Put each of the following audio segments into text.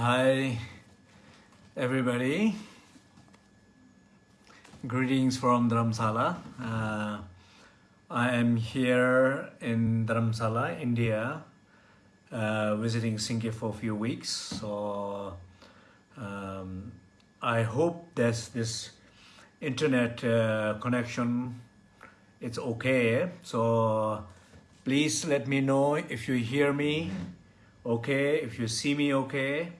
Hi, everybody. Greetings from Dharamsala. Uh, I am here in Dharamsala, India, uh, visiting Singapore for a few weeks. So um, I hope that this internet uh, connection it's okay. So please let me know if you hear me okay, if you see me okay.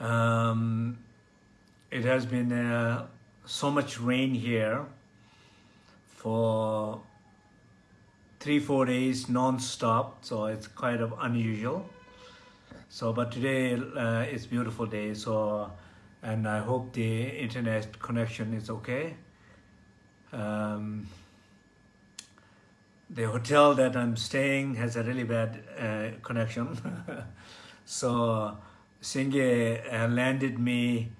Um, it has been uh, so much rain here for three, four days non-stop, so it's kind of unusual. So, but today uh, it's beautiful day, so, and I hope the internet connection is okay. Um, the hotel that I'm staying has a really bad uh, connection. so Singe uh, landed me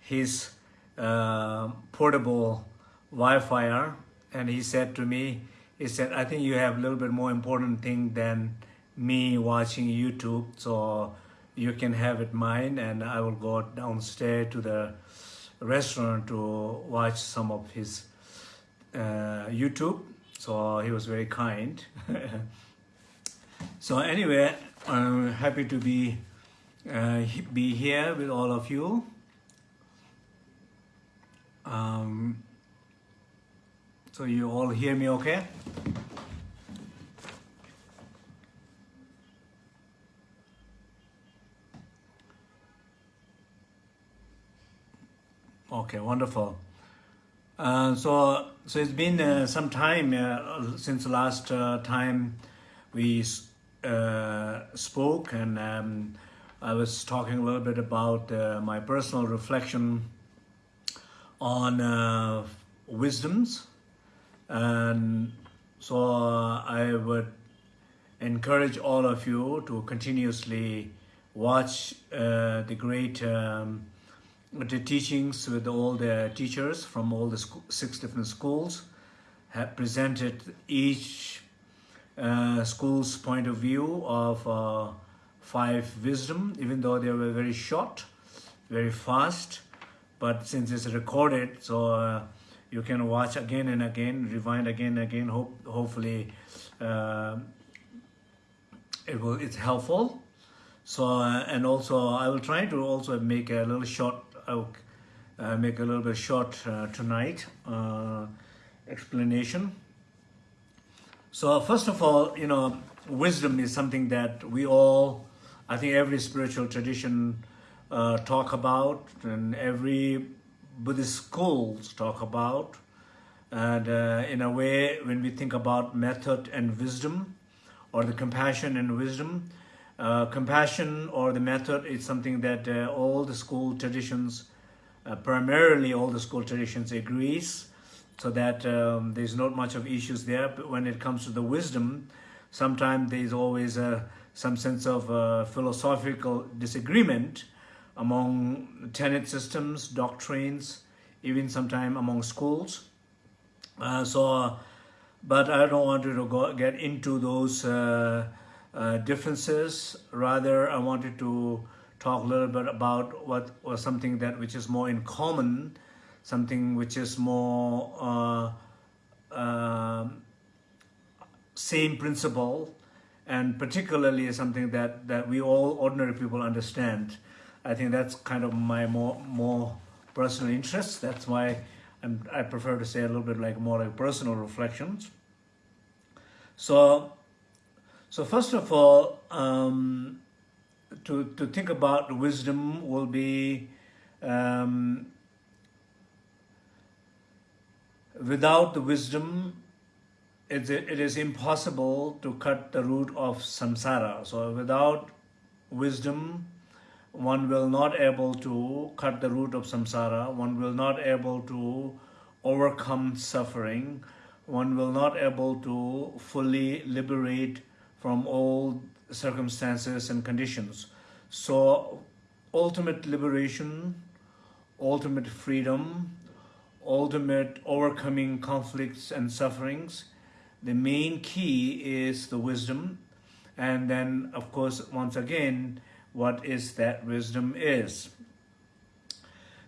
his uh, portable Wi-Fi and he said to me, he said, I think you have a little bit more important thing than me watching YouTube. So you can have it mine and I will go downstairs to the restaurant to watch some of his uh, YouTube so he was very kind. so anyway, I'm happy to be uh, be here with all of you. Um, so you all hear me okay? Okay, wonderful. Uh, so, so it's been uh, some time uh, since last uh, time we uh, spoke, and um, I was talking a little bit about uh, my personal reflection on wisdoms, and so I would encourage all of you to continuously watch the great. Um, the teachings with all the teachers from all the six different schools have presented each uh, school's point of view of uh, five wisdom, even though they were very short, very fast, but since it's recorded, so uh, you can watch again and again, rewind again and again, hope, hopefully uh, it will, it's helpful. So, uh, and also I will try to also make a little short I'll uh, make a little bit short uh, tonight uh, explanation. So first of all, you know, wisdom is something that we all, I think every spiritual tradition uh, talk about and every Buddhist schools talk about. And uh, in a way, when we think about method and wisdom, or the compassion and wisdom, uh, compassion or the method is something that uh, all the school traditions, uh, primarily all the school traditions agrees, so that um, there's not much of issues there. But when it comes to the wisdom, sometimes there's always uh, some sense of uh, philosophical disagreement among tenet systems, doctrines, even sometimes among schools. Uh, so, but I don't want to go, get into those uh, differences. Rather, I wanted to talk a little bit about what was something that which is more in common, something which is more uh, uh, same principle, and particularly something that that we all ordinary people understand. I think that's kind of my more more personal interest. That's why I'm, I prefer to say a little bit like more like personal reflections. So so first of all, um, to, to think about wisdom will be um, without the wisdom, it, it is impossible to cut the root of samsara. So without wisdom, one will not able to cut the root of samsara. One will not able to overcome suffering. One will not able to fully liberate from all circumstances and conditions. So ultimate liberation, ultimate freedom, ultimate overcoming conflicts and sufferings, the main key is the wisdom. And then, of course, once again, what is that wisdom is.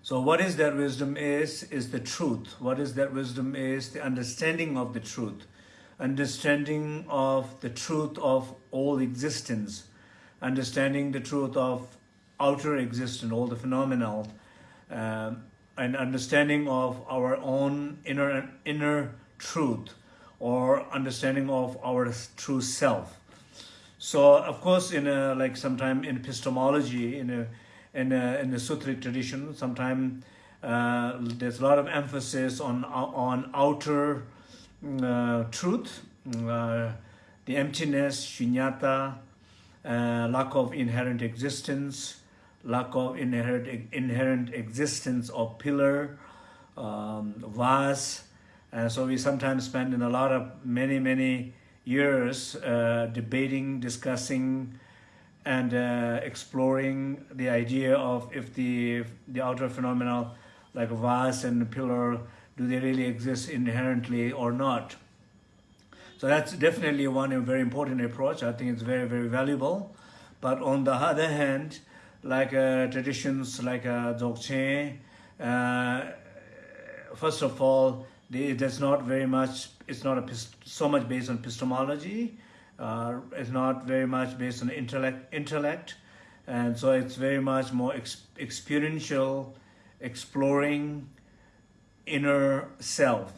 So what is that wisdom is, is the truth. What is that wisdom is the understanding of the truth. Understanding of the truth of all existence. Understanding the truth of outer existence, all the phenomenal. Um, and understanding of our own inner, inner truth or understanding of our true self. So of course, in a, like sometime in epistemology, in a in a, in the sutric tradition, sometimes uh, there's a lot of emphasis on on outer uh, truth, uh, the emptiness, shunyata, uh, lack of inherent existence, lack of inherent inherent existence of pillar, um, vase, and so we sometimes spend in a lot of many, many years uh, debating, discussing, and uh, exploring the idea of if the, the outer phenomena like vase and pillar, do they really exist inherently or not? So that's definitely one very important approach. I think it's very, very valuable. But on the other hand, like uh, traditions like uh, Dzogchen, uh, first of all, is not very much, it's not a, so much based on epistemology, uh, it's not very much based on intellect, intellect, and so it's very much more ex experiential, exploring inner self.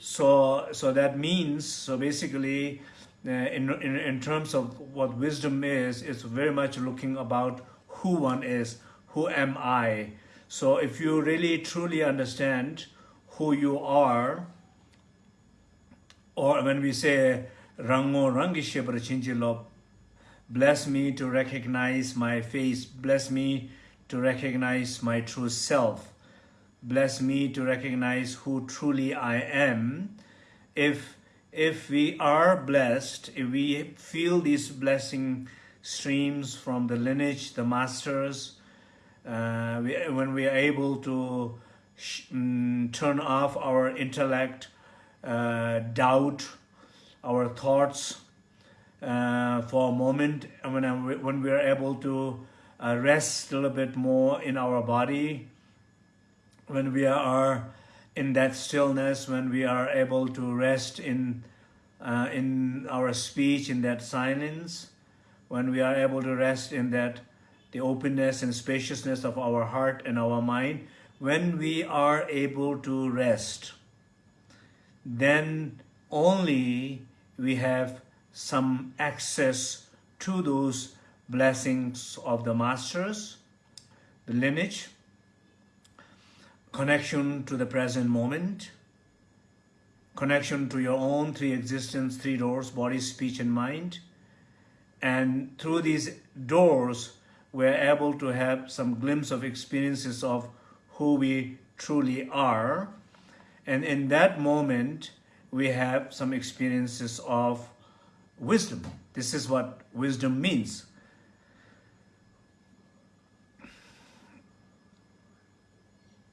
So, so that means, so basically, uh, in, in, in terms of what wisdom is, it's very much looking about who one is, who am I. So if you really truly understand who you are, or when we say Rango Rangishe Prachinchilo, bless me to recognize my face, bless me to recognize my true self, bless me to recognize who truly I am. If, if we are blessed, if we feel these blessing streams from the lineage, the masters, uh, we, when we are able to um, turn off our intellect, uh, doubt, our thoughts uh, for a moment when, when we are able to uh, rest a little bit more in our body, when we are in that stillness, when we are able to rest in, uh, in our speech, in that silence, when we are able to rest in that the openness and spaciousness of our heart and our mind, when we are able to rest, then only we have some access to those blessings of the masters, the lineage, connection to the present moment, connection to your own three existence, three doors, body, speech, and mind. And through these doors, we're able to have some glimpse of experiences of who we truly are. And in that moment, we have some experiences of wisdom. This is what wisdom means.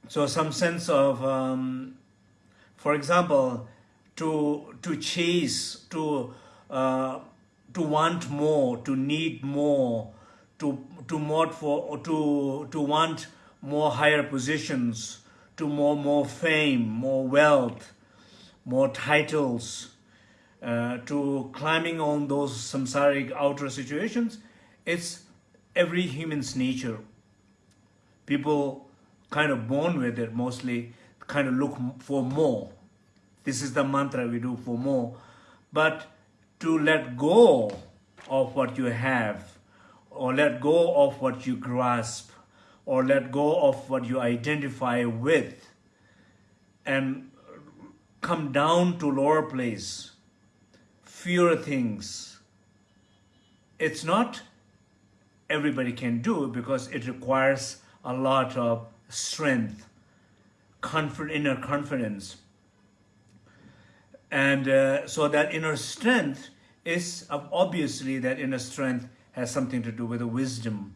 So some sense of, um, for example, to to chase, to uh, to want more, to need more, to to want for, to to want more higher positions, to more, more fame, more wealth, more titles, uh, to climbing on those samsaric outer situations, it's every human's nature. People kind of born with it mostly, kind of look for more. This is the mantra we do for more. But to let go of what you have, or let go of what you grasp, or let go of what you identify with and come down to lower place, fewer things. It's not everybody can do because it requires a lot of strength, confident, inner confidence. And uh, so that inner strength is obviously that inner strength has something to do with the wisdom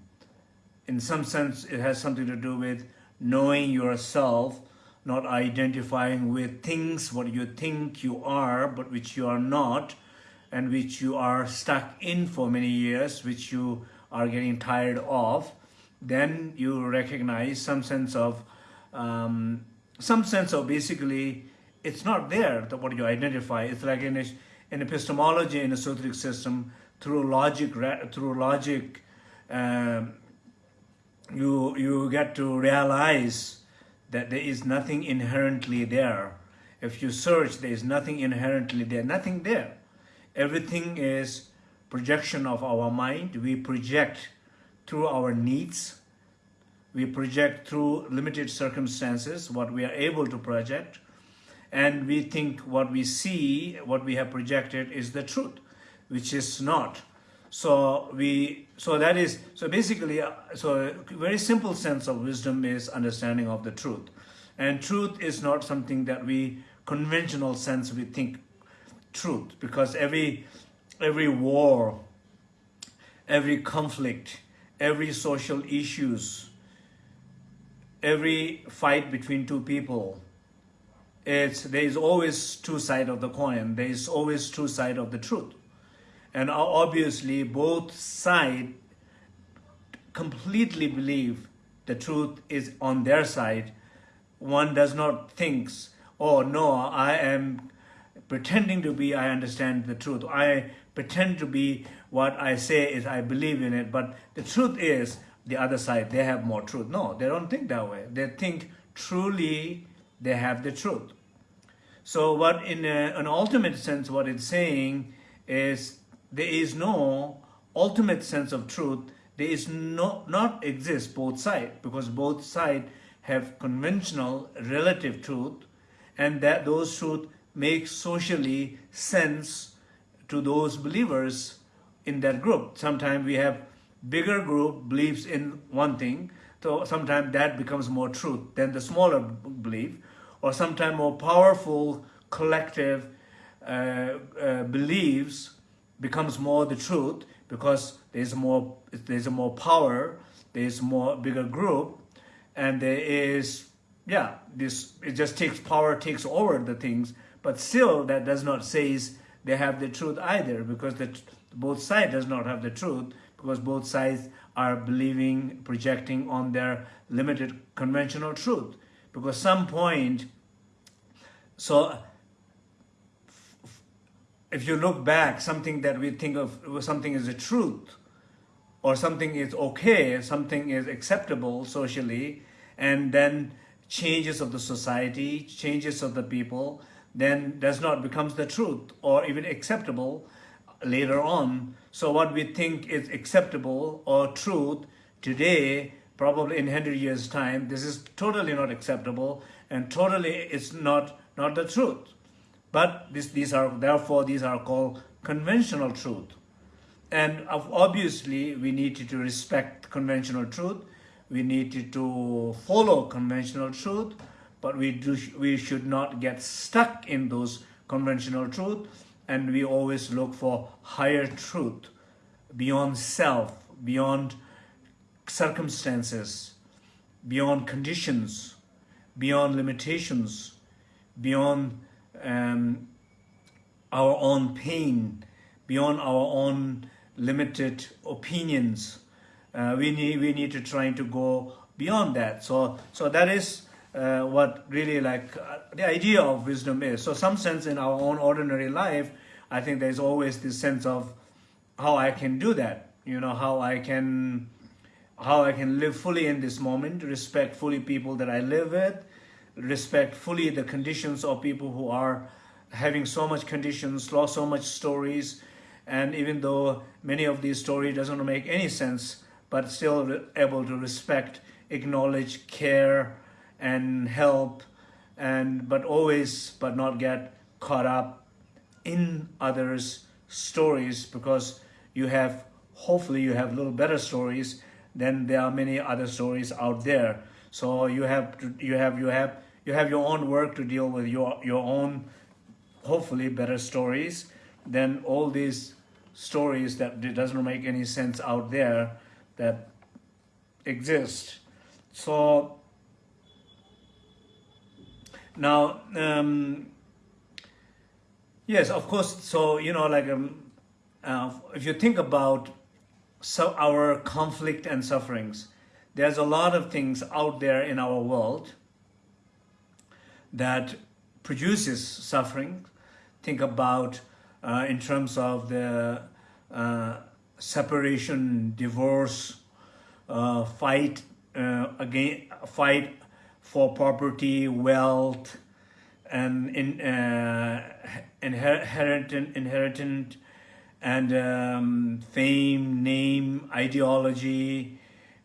in some sense, it has something to do with knowing yourself, not identifying with things, what you think you are, but which you are not, and which you are stuck in for many years, which you are getting tired of, then you recognize some sense of, um, some sense of basically, it's not there, what you identify. It's like in, a, in epistemology, in a Sutric system, through logic, through logic, um, you, you get to realize that there is nothing inherently there. If you search, there is nothing inherently there, nothing there. Everything is projection of our mind. We project through our needs. We project through limited circumstances, what we are able to project. And we think what we see, what we have projected is the truth, which is not. So we, so that is, so basically, uh, so very simple sense of wisdom is understanding of the truth. And truth is not something that we, conventional sense, we think truth because every every war, every conflict, every social issues, every fight between two people, it's there is always two side of the coin. There is always two side of the truth, and obviously both side completely believe the truth is on their side. One does not think, oh no, I am pretending to be I understand the truth. I pretend to be what I say is I believe in it. But the truth is the other side, they have more truth. No, they don't think that way. They think truly they have the truth. So what in a, an ultimate sense, what it's saying is there is no ultimate sense of truth. There is no, not exist both sides because both sides have conventional relative truth and that those truth make socially sense to those believers in that group. Sometimes we have bigger group believes in one thing, so sometimes that becomes more truth than the smaller belief, or sometimes more powerful collective uh, uh, beliefs becomes more the truth because there's more there's more power, there's more bigger group, and there is yeah this it just takes power takes over the things but still, that does not say they have the truth either, because the, both sides does not have the truth, because both sides are believing, projecting on their limited conventional truth. Because some point, so if you look back, something that we think of something is a truth, or something is okay, something is acceptable socially, and then changes of the society, changes of the people, then does not becomes the truth or even acceptable later on. So what we think is acceptable or truth today, probably in 100 years time, this is totally not acceptable and totally it's not, not the truth. But this, these are, therefore, these are called conventional truth. And obviously, we need to respect conventional truth. We need to follow conventional truth but we, do, we should not get stuck in those conventional truth and we always look for higher truth beyond self, beyond circumstances, beyond conditions, beyond limitations, beyond um, our own pain, beyond our own limited opinions. Uh, we need we need to try to go beyond that. So so that is uh, what really like uh, the idea of wisdom is. So some sense in our own ordinary life, I think there's always this sense of how I can do that, you know, how I can how I can live fully in this moment, respect fully people that I live with, respect fully the conditions of people who are having so much conditions, lost so much stories, and even though many of these stories doesn't make any sense, but still able to respect, acknowledge, care, and help and but always but not get caught up in others stories because you have hopefully you have little better stories than there are many other stories out there. So you have you have you have you have your own work to deal with your your own hopefully better stories than all these stories that doesn't make any sense out there that exist so now, um, Yes, of course. So, you know, like um, uh, if you think about so our conflict and sufferings, there's a lot of things out there in our world that produces suffering. Think about uh, in terms of the uh, separation, divorce, uh, fight uh, again, fight for property, wealth, and in, uh, inherent, inherent and um, fame, name, ideology.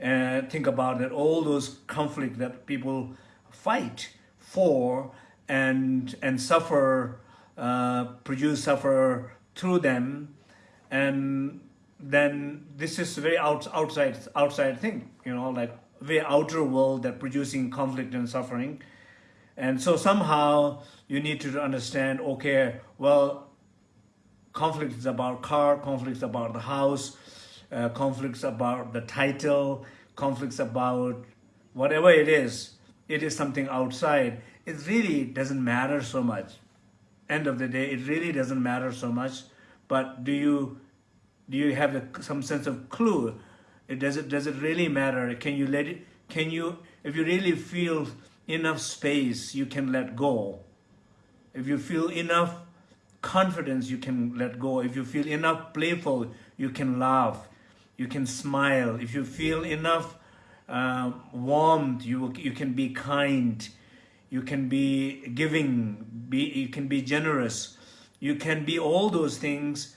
Uh, think about that, all those conflict that people fight for and and suffer, uh, produce suffer through them, and then this is very out, outside outside thing, you know, like very outer world that producing conflict and suffering. And so somehow you need to understand, okay, well, conflict is about car, conflicts about the house, uh, conflicts about the title, conflicts about whatever it is, it is something outside. It really doesn't matter so much. End of the day, it really doesn't matter so much. But do you do you have the, some sense of clue? It, does it does it really matter? Can you let it? Can you if you really feel enough space, you can let go. If you feel enough confidence, you can let go. If you feel enough playful, you can laugh. You can smile. If you feel enough uh, warmth, you you can be kind. You can be giving. Be you can be generous. You can be all those things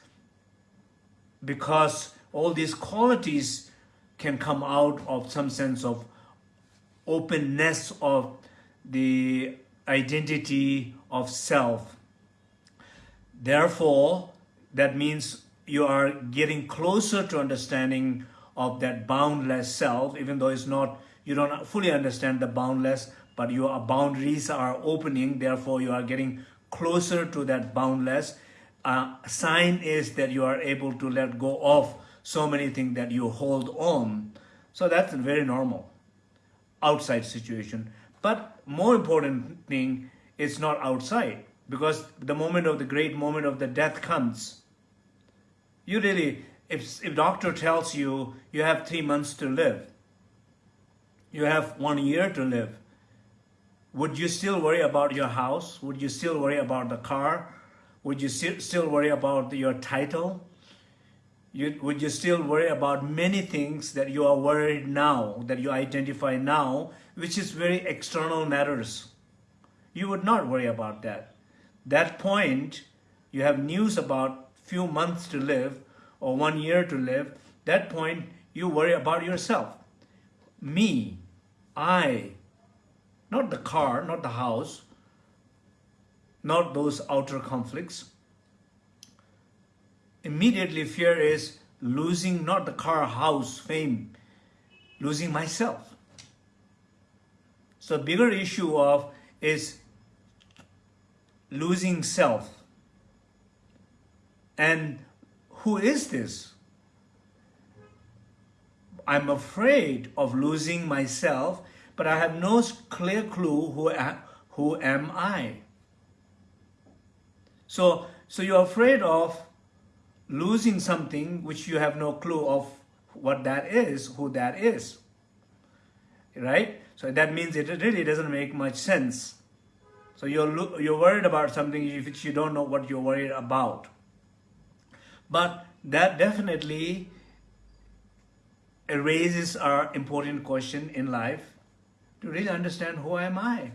because all these qualities can come out of some sense of openness of the identity of self. Therefore, that means you are getting closer to understanding of that boundless self, even though it's not, you don't fully understand the boundless, but your boundaries are opening, therefore you are getting closer to that boundless uh, sign is that you are able to let go of so many things that you hold on. So that's a very normal outside situation. But more important thing, it's not outside because the moment of the great moment of the death comes. You really, if, if doctor tells you you have three months to live, you have one year to live, would you still worry about your house? Would you still worry about the car? Would you still worry about your title? You, would you still worry about many things that you are worried now, that you identify now, which is very external matters? You would not worry about that. That point, you have news about few months to live or one year to live, that point you worry about yourself. Me, I, not the car, not the house, not those outer conflicts. Immediately fear is losing not the car, house, fame, losing myself. So bigger issue of is losing self. And who is this? I'm afraid of losing myself, but I have no clear clue who, who am I. So, so you're afraid of losing something which you have no clue of what that is, who that is, right? So that means it really doesn't make much sense. So you're, you're worried about something which you don't know what you're worried about. But that definitely raises our important question in life to really understand who am I?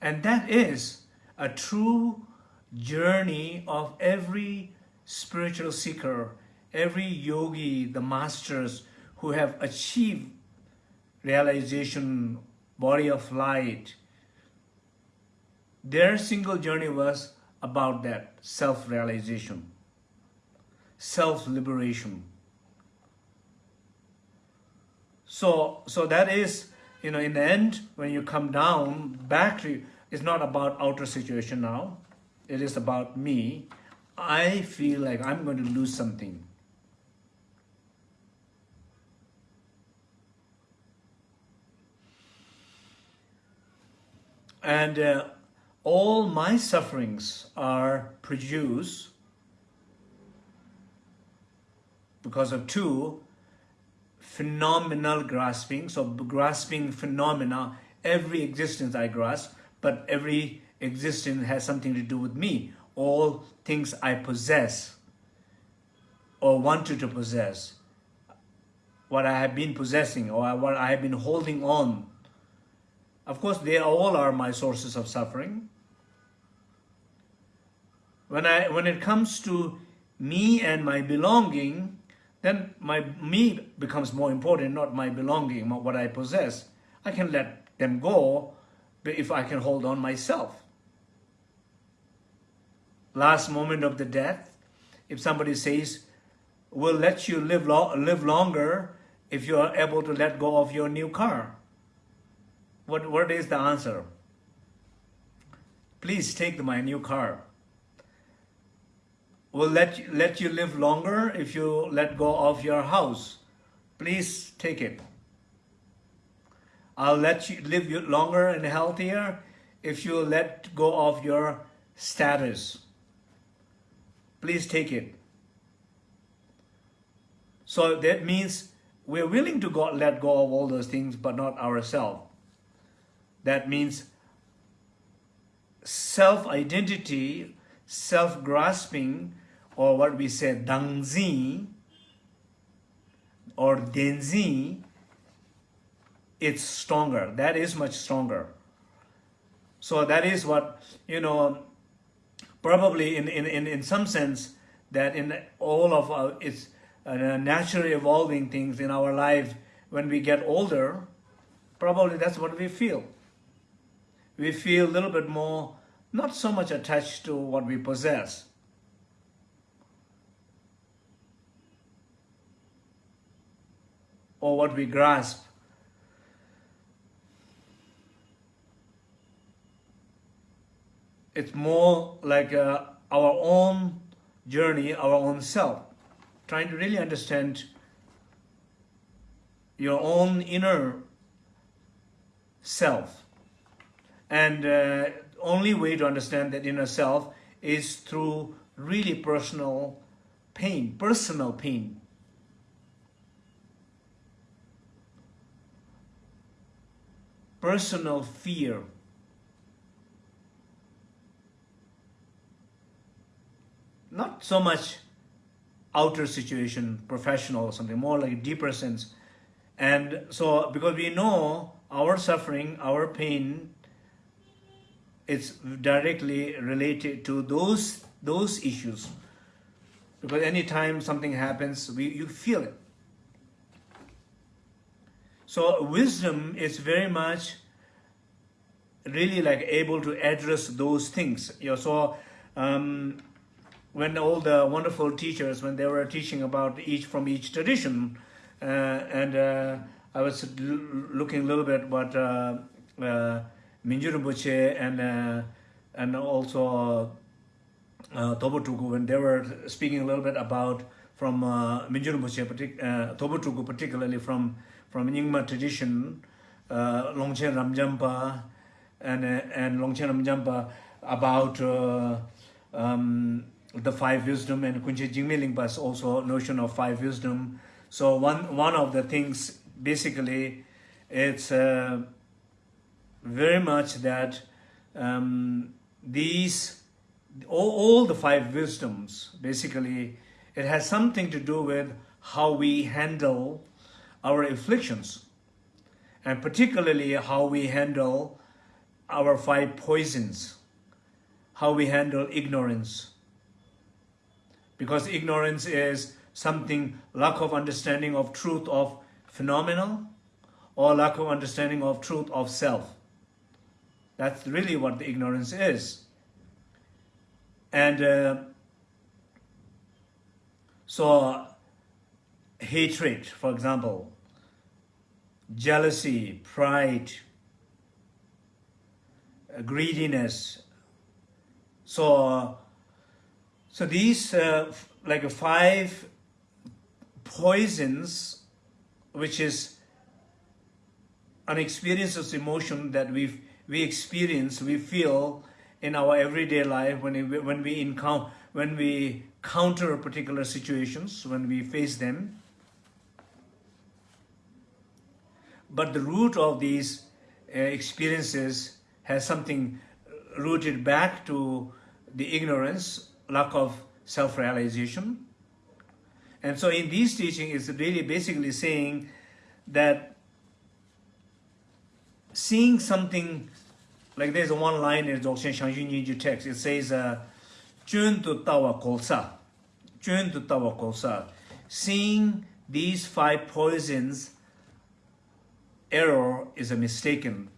And that is a true journey of every spiritual seeker, every yogi, the masters who have achieved realization, body of light. Their single journey was about that self-realization, self-liberation. So, so that is, you know, in the end, when you come down back to, it's not about outer situation now. It is about me. I feel like I'm going to lose something. And uh, all my sufferings are produced because of two phenomenal grasping. So grasping phenomena, every existence I grasp, but every existence has something to do with me. All things I possess or wanted to possess, what I have been possessing or what I have been holding on. Of course, they all are my sources of suffering. When, I, when it comes to me and my belonging, then my me becomes more important, not my belonging, not what I possess. I can let them go if I can hold on myself. Last moment of the death, if somebody says, we'll let you live, lo live longer if you are able to let go of your new car. What, what is the answer? Please take my new car will let you, let you live longer if you let go of your house. Please take it. I'll let you live longer and healthier if you let go of your status. Please take it. So that means we're willing to go, let go of all those things, but not ourselves. That means self-identity, self-grasping or what we say dangzi or denzi, it's stronger. That is much stronger. So that is what, you know, probably in, in, in, in some sense that in all of our, it's uh, naturally evolving things in our life when we get older, probably that's what we feel. We feel a little bit more, not so much attached to what we possess, or what we grasp. It's more like uh, our own journey, our own self, trying to really understand your own inner self. And uh, only way to understand that inner self is through really personal pain, personal pain. Personal fear. Not so much outer situation, professional or something, more like a deeper sense. And so, because we know our suffering, our pain, it's directly related to those, those issues. Because anytime something happens, we, you feel it. So wisdom is very much really like able to address those things. You know, so um, when all the wonderful teachers, when they were teaching about each from each tradition, uh, and uh, I was looking a little bit what uh, uh, and uh, and also uh, Tobo when they were speaking a little bit about from uh, Rinpoche, partic uh, particularly from from Nyingma tradition, uh, Longchen Rabjampa and, and Longchen Rabjampa about uh, um, the five wisdom and Kunkhyen Jigme Lingpa's also notion of five wisdom. So one, one of the things basically it's uh, very much that um, these all, all the five wisdoms basically it has something to do with how we handle our afflictions, and particularly how we handle our five poisons, how we handle ignorance. Because ignorance is something, lack of understanding of truth of phenomenal, or lack of understanding of truth of self. That's really what the ignorance is. And uh, so hatred, for example, jealousy, pride, uh, greediness. So, so these uh, like five poisons, which is an experience of emotion that we we experience, we feel, in our everyday life when we, when we encounter when we counter particular situations when we face them but the root of these uh, experiences has something rooted back to the ignorance lack of self-realization and so in these teachings it's really basically saying that seeing something like there's one line in Dzogchen Zhang Zhung Nyen Gyud text. It says, "Jun tu tawa kolsa, jun tu tawa kolsa." Seeing these five poisons, error is a mistaken,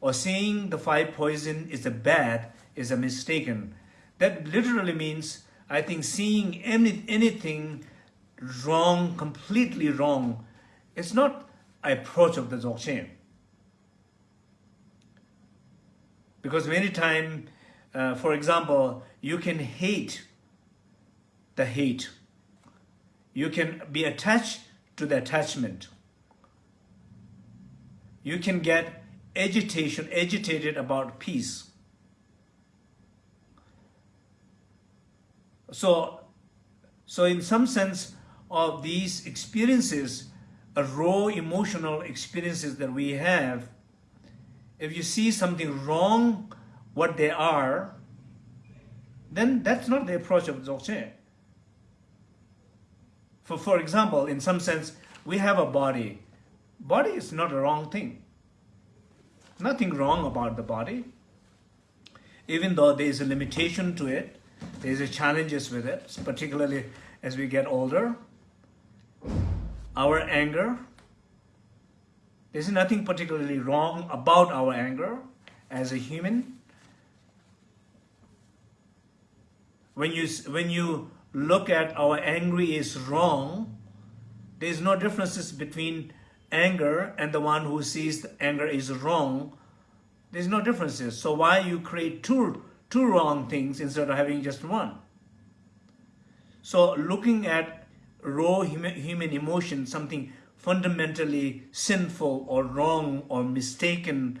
or seeing the five poison is a bad is a mistaken. That literally means, I think, seeing any, anything wrong, completely wrong, it's not approach of the Dzogchen. Because many times, uh, for example, you can hate the hate. You can be attached to the attachment. You can get agitation, agitated about peace. So, so in some sense of these experiences, a raw emotional experiences that we have, if you see something wrong, what they are, then that's not the approach of Dzogchen. For, for example, in some sense, we have a body. Body is not a wrong thing. Nothing wrong about the body. Even though there is a limitation to it, there is a challenges with it, particularly as we get older. Our anger, there's nothing particularly wrong about our anger as a human. When you, when you look at our angry is wrong, there's no differences between anger and the one who sees the anger is wrong. There's no differences. So why you create two, two wrong things instead of having just one? So looking at raw human, emotion, something fundamentally sinful or wrong or mistaken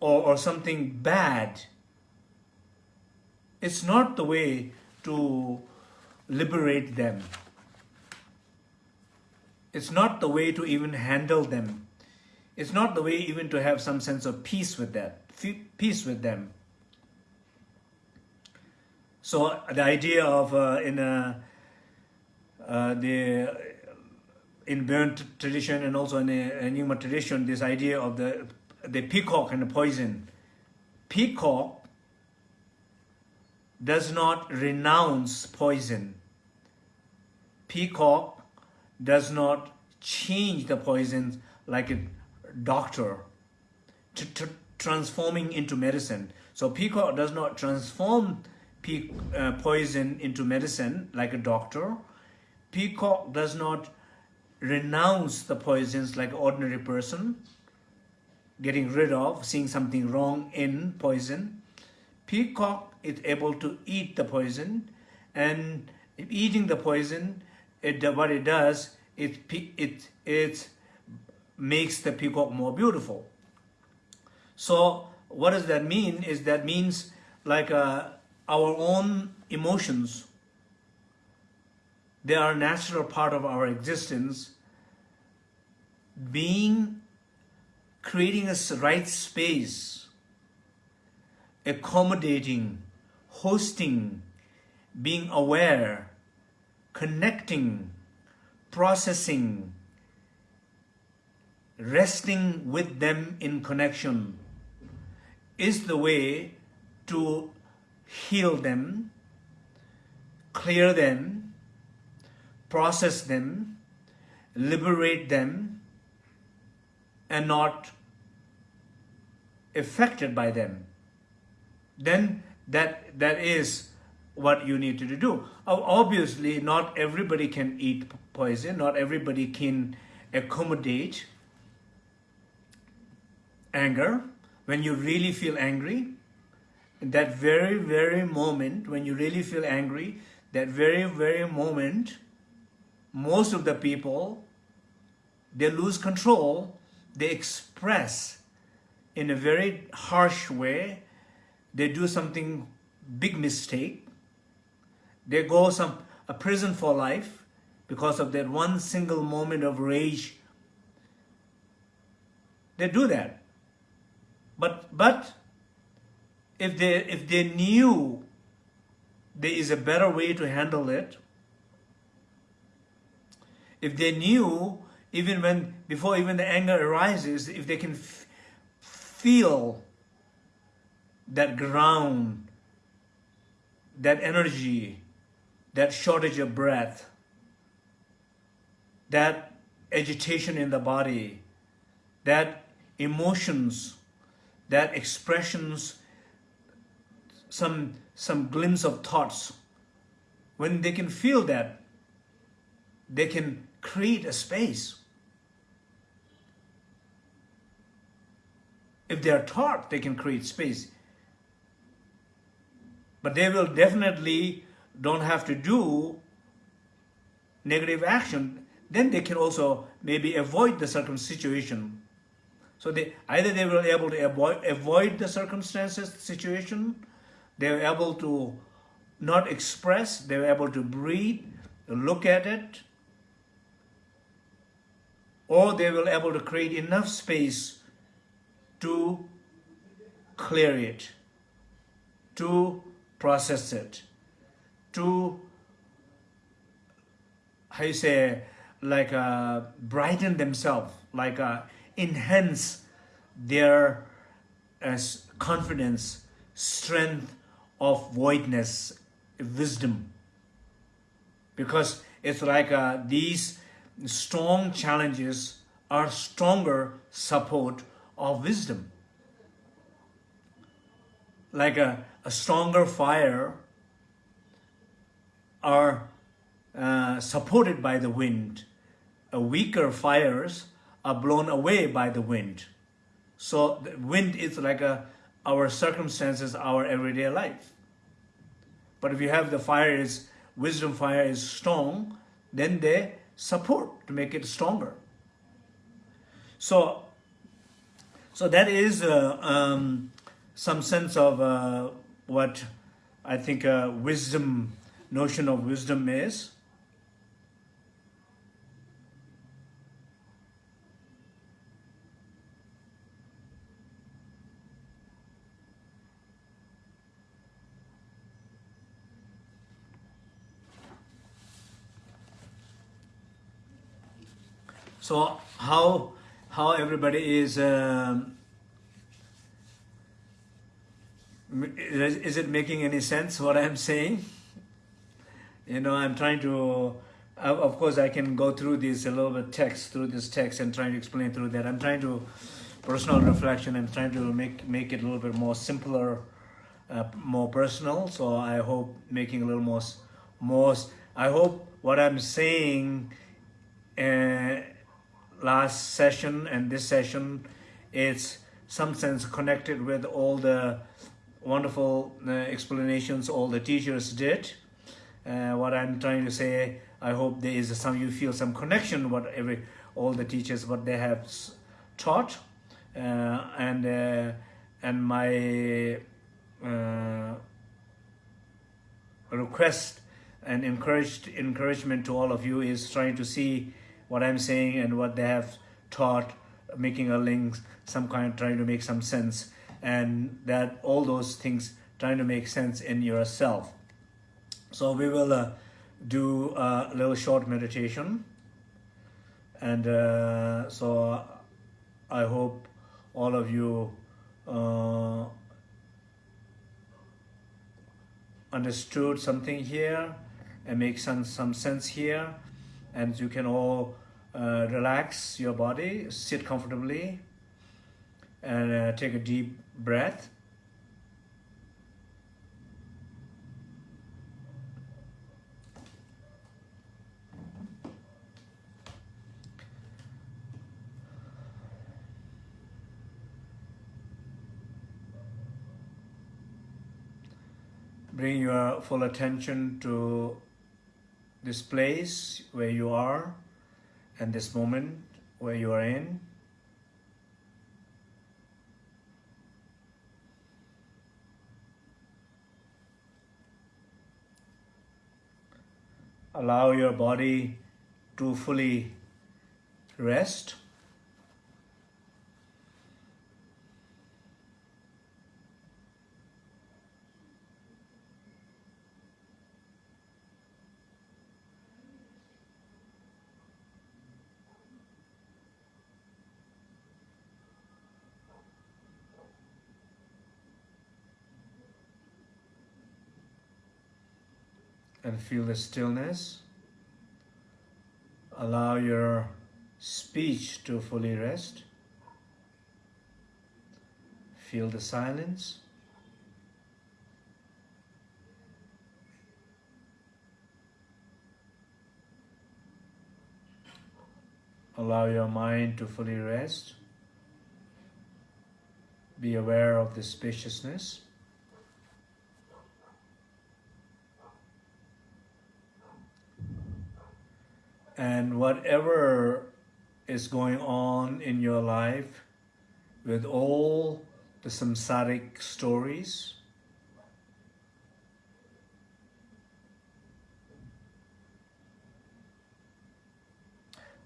or, or something bad. It's not the way to liberate them. It's not the way to even handle them. It's not the way even to have some sense of peace with that, peace with them. So the idea of uh, in a, uh, the in Bon tradition and also in a, a Nyingma tradition, this idea of the, the peacock and the poison. Peacock does not renounce poison. Peacock does not change the poisons like a doctor, to, to transforming into medicine. So peacock does not transform uh, poison into medicine like a doctor. Peacock does not renounce the poisons like ordinary person, getting rid of, seeing something wrong in poison. Peacock is able to eat the poison and eating the poison, it, what it does, it, it, it makes the peacock more beautiful. So what does that mean? Is that means like uh, our own emotions they are a natural part of our existence. Being, creating a right space, accommodating, hosting, being aware, connecting, processing, resting with them in connection is the way to heal them, clear them, process them, liberate them, and not affected by them, then that that is what you need to do. Obviously, not everybody can eat poison, not everybody can accommodate anger. When you really feel angry, that very, very moment, when you really feel angry, that very, very moment, most of the people, they lose control, they express in a very harsh way, they do something big mistake, they go some a prison for life because of that one single moment of rage. They do that. But but if they if they knew there is a better way to handle it, if they knew even when before even the anger arises, if they can feel that ground, that energy, that shortage of breath, that agitation in the body, that emotions, that expressions, some, some glimpse of thoughts, when they can feel that, they can create a space. If they are taught, they can create space. But they will definitely don't have to do negative action. Then they can also maybe avoid the circum situation. So they either they will be able to avoid avoid the circumstances situation, they are able to not express, they are able to breathe, look at it, or they will able to create enough space to clear it, to process it, to, how you say, like uh, brighten themselves, like uh, enhance their uh, confidence, strength of voidness, wisdom. Because it's like uh, these strong challenges are stronger support of wisdom. Like a, a stronger fire are uh, supported by the wind. A weaker fires are blown away by the wind. So the wind is like a, our circumstances, our everyday life. But if you have the fire is, wisdom fire is strong, then they support to make it stronger. So, so that is uh, um, some sense of uh, what I think uh, wisdom, notion of wisdom is. So how how everybody is um, is it making any sense what I'm saying? You know, I'm trying to, of course, I can go through this a little bit text, through this text and trying to explain through that. I'm trying to, personal reflection, I'm trying to make, make it a little bit more simpler, uh, more personal. So I hope making a little more, more, I hope what I'm saying uh, last session and this session is some sense connected with all the wonderful uh, explanations all the teachers did. Uh, what I'm trying to say, I hope there is some you feel some connection what every all the teachers what they have taught, uh, and uh, and my uh, request and encouraged encouragement to all of you is trying to see what I'm saying and what they have taught, making a link, some kind, trying to make some sense and that all those things trying to make sense in yourself. So we will uh, do a little short meditation and uh, so I hope all of you uh, understood something here and make some, some sense here and you can all uh, relax your body, sit comfortably and uh, take a deep breath. bring your full attention to this place where you are and this moment where you are in. Allow your body to fully rest. And feel the stillness. Allow your speech to fully rest. Feel the silence. Allow your mind to fully rest. Be aware of the spaciousness. And whatever is going on in your life with all the samsaric stories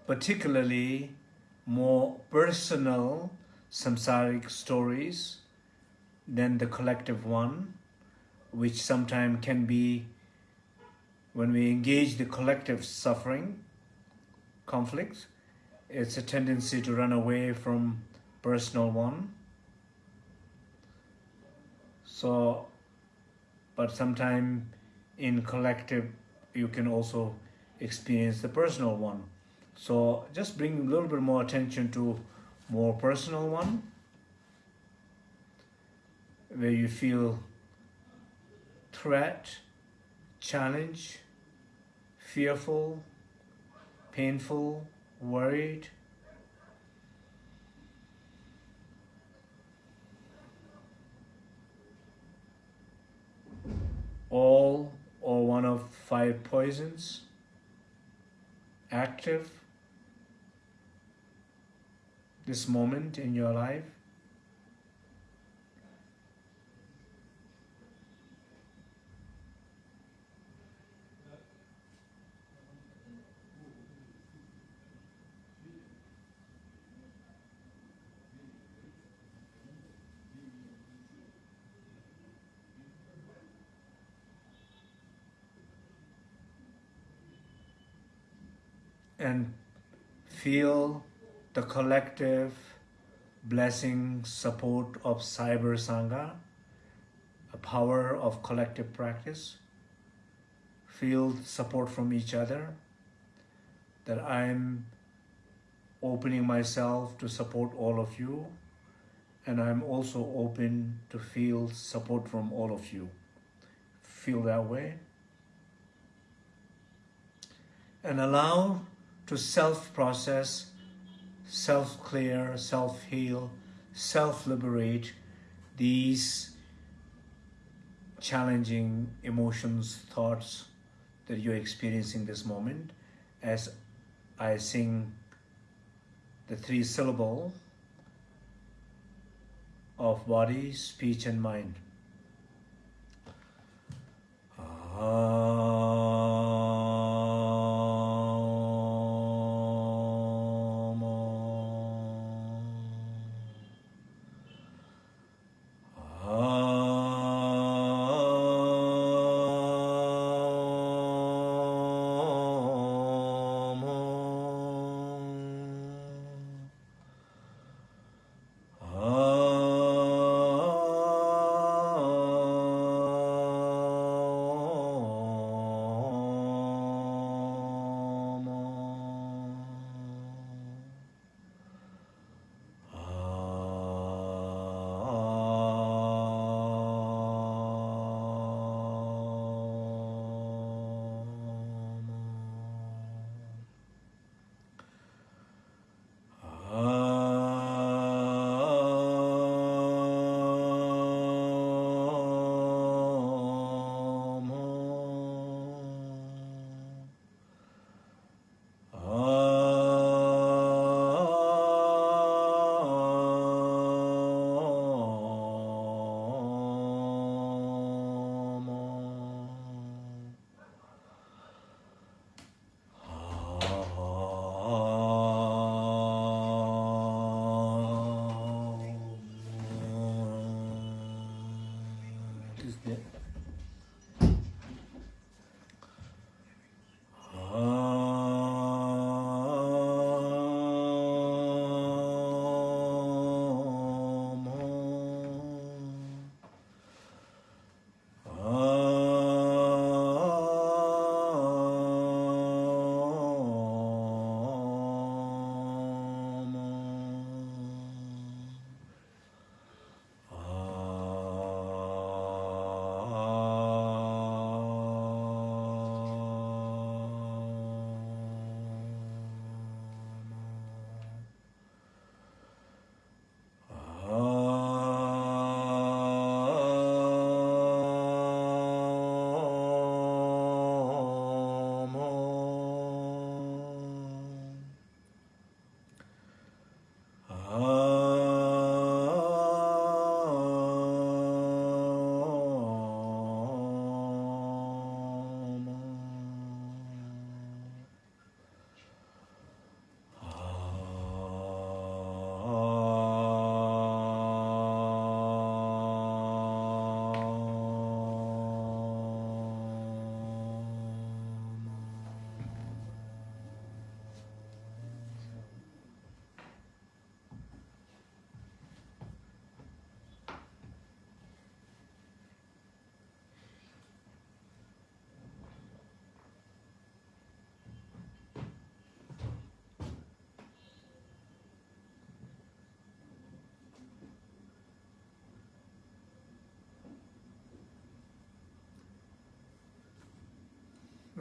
particularly more personal samsaric stories than the collective one which sometimes can be when we engage the collective suffering conflicts. It's a tendency to run away from personal one. So, but sometime in collective, you can also experience the personal one. So just bring a little bit more attention to more personal one, where you feel threat, challenge, fearful, painful, worried. All or one of five poisons active this moment in your life. And feel the collective blessing support of Cyber Sangha, a power of collective practice. Feel support from each other, that I'm opening myself to support all of you, and I'm also open to feel support from all of you. Feel that way. And allow to self-process, self-clear, self-heal, self-liberate these challenging emotions, thoughts that you're experiencing this moment as I sing the three syllable of body, speech and mind. Ah.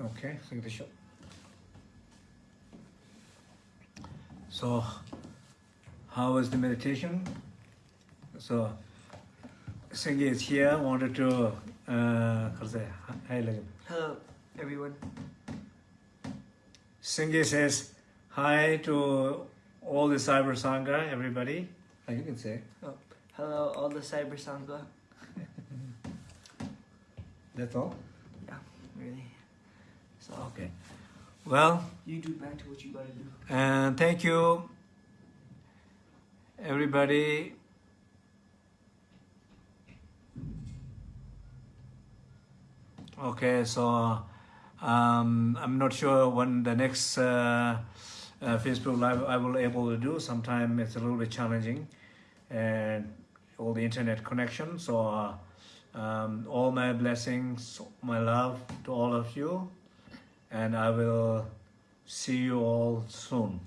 Okay, take the shot. So, how was the meditation? So, Singi is here. Wanted to, uh, how to say, hi, Lagam. Hello, everyone. Singi says hi to all the Cyber Sangha, everybody. Uh, you can say. Oh, hello, all the Cyber Sangha. That's all. Yeah, really. So, Okay. Well, you do back to what you gotta do. and thank you, everybody. Okay, so um, I'm not sure when the next uh, uh, Facebook Live I will able to do. Sometime it's a little bit challenging, and all the internet connection. So, uh, um, all my blessings, my love to all of you, and I will see you all soon.